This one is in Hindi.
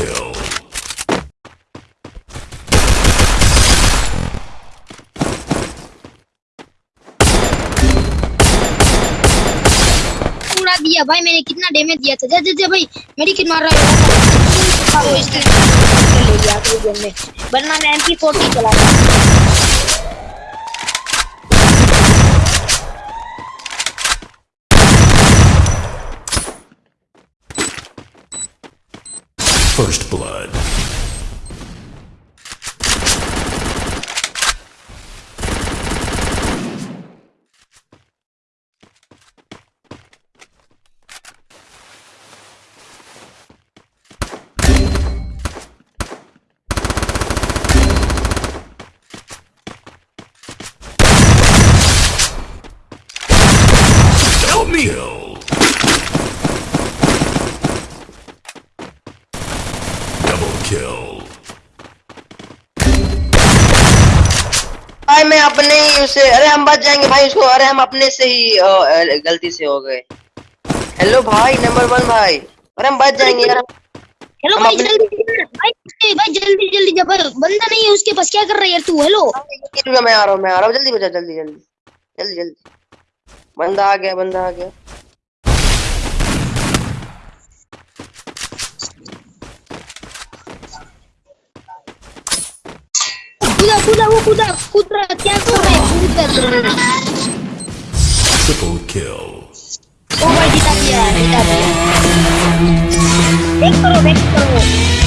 kill. दिया भाई मैंने कितना डैमेज दिया था। जा जा जा भाई मेरी किट मार रहा है। इसको ले लिया तो गेम वरना मैं एमपी फोर्टी चला रहा First blood. Help me! Double kill. भाई मैं अपने ही उसे अरे हम बच जाएँगे भाई उसको अरे हम अपने से ही अ, गलती से हो गए। हेलो भाई नंबर वन भाई। अरे हम बच जाएँगे यार। हेलो भाई जल्दी भाई भाई जल्दी जल्दी जब बंदा नहीं है उसके पास क्या कर रहा है यार तू? हेलो मैं आ रहा हूँ मैं आ रहा हूँ। जल्दी बचा जल्दी जल्दी। जल्दी जल्दी। बंदा आ गया बंदा आ गया। Куда, куда? Куда? Я куда? Triple kill. Уводи там я, там я. Вектору, вектору.